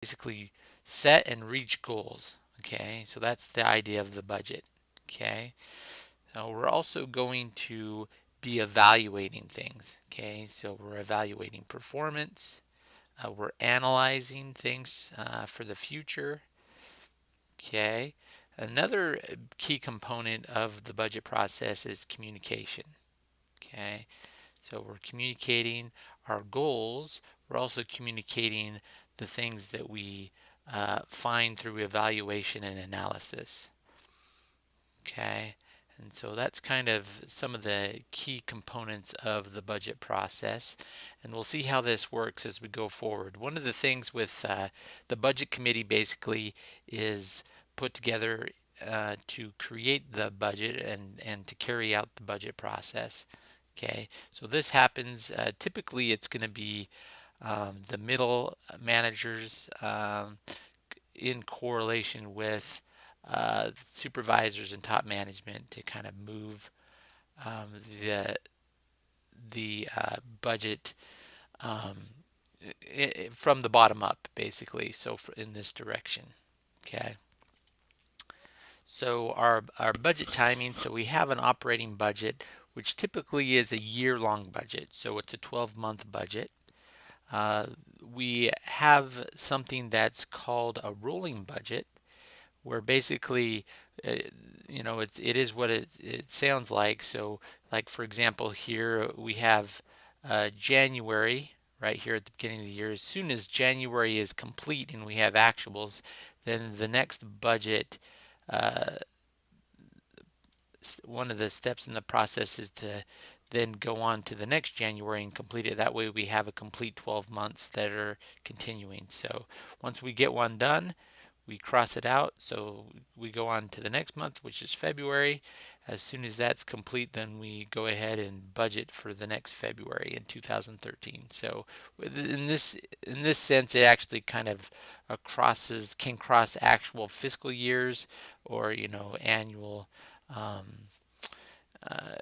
basically set and reach goals. Okay, so that's the idea of the budget. Okay, now we're also going to be evaluating things. Okay, so we're evaluating performance, uh, we're analyzing things uh, for the future. Okay, another key component of the budget process is communication. Okay, so we're communicating our goals. We're also communicating the things that we uh, find through evaluation and analysis. Okay, and so that's kind of some of the key components of the budget process. And we'll see how this works as we go forward. One of the things with uh, the budget committee basically is put together uh, to create the budget and, and to carry out the budget process. Okay, so this happens, uh, typically it's going to be um, the middle managers um, in correlation with uh, supervisors and top management to kind of move um, the the uh, budget um, it, from the bottom up, basically. So in this direction, okay. So our our budget timing. So we have an operating budget, which typically is a year-long budget. So it's a 12-month budget. Uh, we have something that's called a rolling budget, where basically, uh, you know, it's it is what it it sounds like. So, like for example, here we have uh, January right here at the beginning of the year. As soon as January is complete and we have actuals, then the next budget. Uh, one of the steps in the process is to then go on to the next January and complete it. That way we have a complete 12 months that are continuing. So once we get one done, we cross it out. So we go on to the next month, which is February. As soon as that's complete, then we go ahead and budget for the next February in 2013. So in this in this sense, it actually kind of crosses can cross actual fiscal years or you know annual um, uh,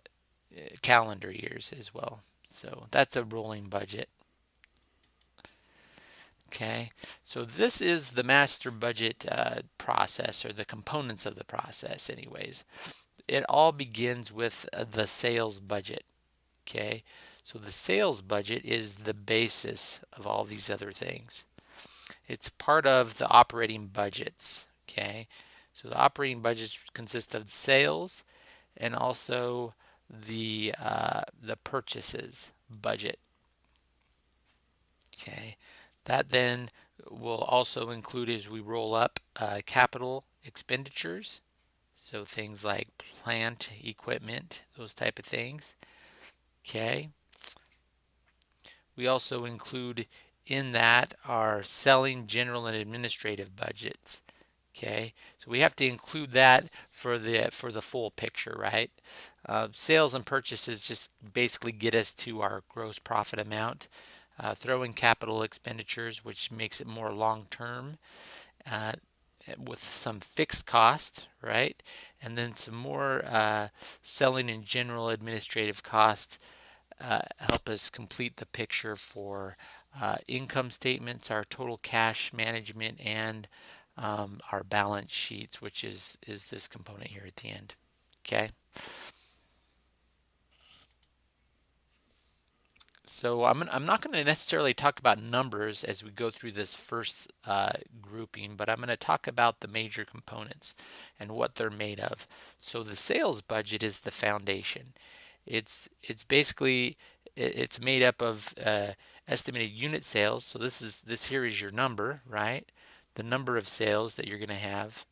calendar years as well. So that's a rolling budget. Okay, so this is the master budget uh, process or the components of the process anyways. It all begins with uh, the sales budget. Okay, so the sales budget is the basis of all these other things. It's part of the operating budgets. Okay, so the operating budgets consist of sales and also the uh, the purchases budget. Okay, that then will also include as we roll up uh, capital expenditures, so things like plant, equipment, those type of things. Okay. We also include in that our selling, general, and administrative budgets. Okay, so we have to include that for the for the full picture, right? Uh, sales and purchases just basically get us to our gross profit amount. Uh, throw in capital expenditures, which makes it more long term, uh, with some fixed costs, right? And then some more uh, selling and general administrative costs uh, help us complete the picture for uh, income statements, our total cash management, and um, our balance sheets, which is, is this component here at the end. Okay. So I'm, I'm not going to necessarily talk about numbers as we go through this first uh, grouping, but I'm going to talk about the major components and what they're made of. So the sales budget is the foundation. It's it's basically it's made up of uh, estimated unit sales. So this is this here is your number, right? The number of sales that you're going to have,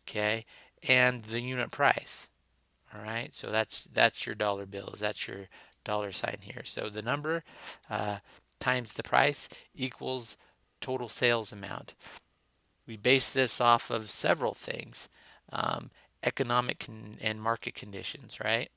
okay, and the unit price. All right, so that's that's your dollar bills. That's your dollar sign here. So the number uh, times the price equals total sales amount. We base this off of several things, um, economic and market conditions, right?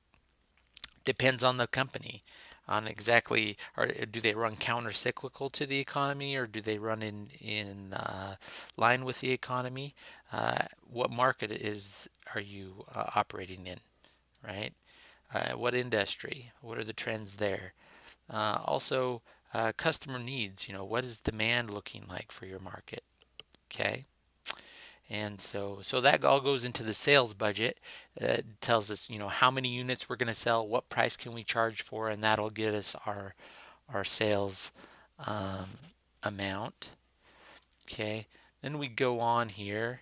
Depends on the company on exactly or do they run counter cyclical to the economy or do they run in in uh, line with the economy uh, what market is are you uh, operating in right uh, what industry what are the trends there uh, also uh, customer needs. You know, what is demand looking like for your market? Okay. And so, so that all goes into the sales budget. Uh, it tells us, you know, how many units we're going to sell, what price can we charge for, and that'll get us our our sales um, amount. Okay. Then we go on here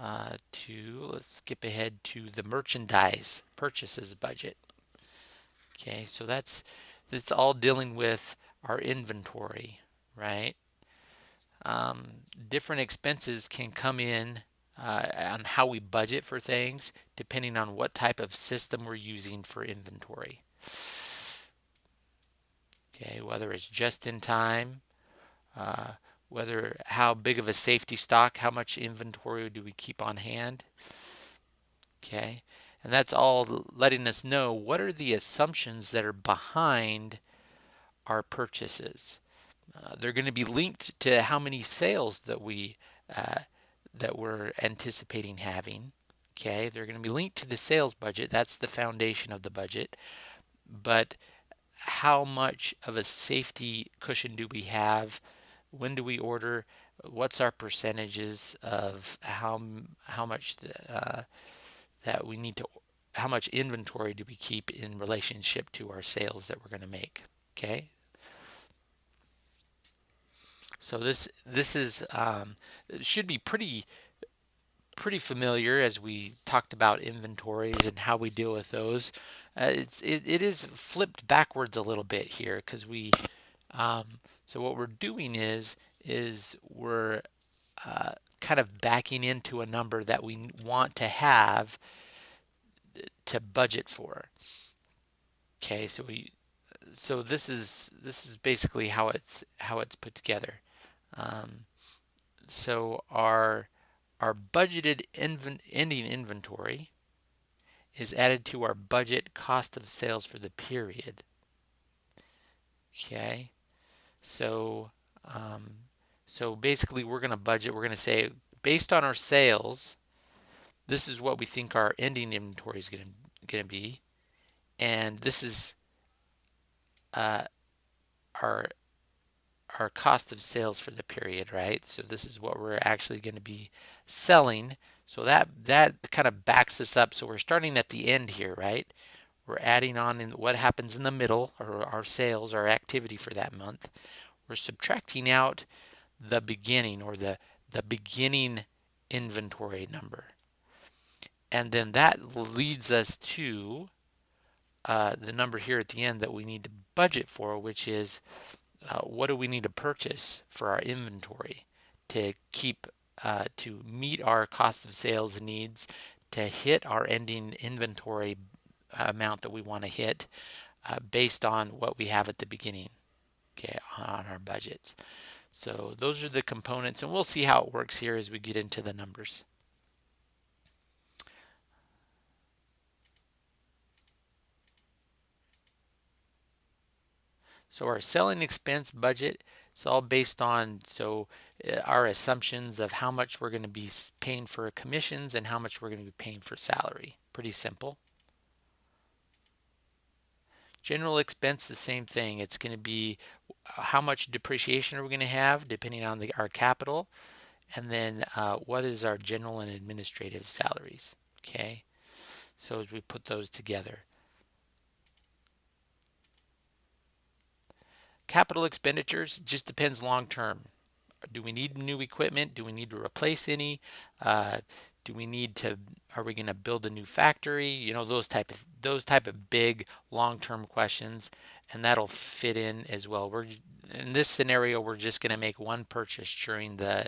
uh, to let's skip ahead to the merchandise purchases budget. Okay, so that's it's all dealing with our inventory, right? Um, different expenses can come in uh, on how we budget for things depending on what type of system we're using for inventory. Okay, whether it's just in time, uh, whether how big of a safety stock, how much inventory do we keep on hand. Okay, and that's all letting us know what are the assumptions that are behind our purchases. Uh, they're going to be linked to how many sales that we uh, that we're anticipating having. Okay, they're going to be linked to the sales budget. That's the foundation of the budget. But how much of a safety cushion do we have? When do we order? What's our percentages of how how much uh, that we need to how much inventory do we keep in relationship to our sales that we're going to make? Okay, so this this is um, should be pretty pretty familiar as we talked about inventories and how we deal with those. Uh, it's it, it is flipped backwards a little bit here because we um, so what we're doing is is we're uh, kind of backing into a number that we want to have to budget for. Okay, so we so this is this is basically how it's how it's put together. Um, so our our budgeted inven ending inventory is added to our budget cost of sales for the period. Okay, so um, so basically we're going to budget. We're going to say based on our sales, this is what we think our ending inventory is going to going to be, and this is uh, our our cost of sales for the period, right? So this is what we're actually going to be selling. So that that kind of backs us up. So we're starting at the end here, right? We're adding on in what happens in the middle, or our sales, our activity for that month. We're subtracting out the beginning or the the beginning inventory number. And then that leads us to uh, the number here at the end that we need to budget for, which is uh, what do we need to purchase for our inventory to keep uh, to meet our cost of sales needs to hit our ending inventory amount that we want to hit uh, based on what we have at the beginning okay on our budgets? So those are the components and we'll see how it works here as we get into the numbers So our selling expense budget it's all based on so uh, our assumptions of how much we're going to be paying for commissions and how much we're going to be paying for salary. Pretty simple. General expense, the same thing. It's going to be uh, how much depreciation are we going to have depending on the, our capital, and then uh, what is our general and administrative salaries. Okay, so as we put those together. Capital expenditures just depends long term. Do we need new equipment? Do we need to replace any? Uh, do we need to are we going to build a new factory you know those type of those type of big long-term questions and that'll fit in as well we're in this scenario we're just going to make one purchase during the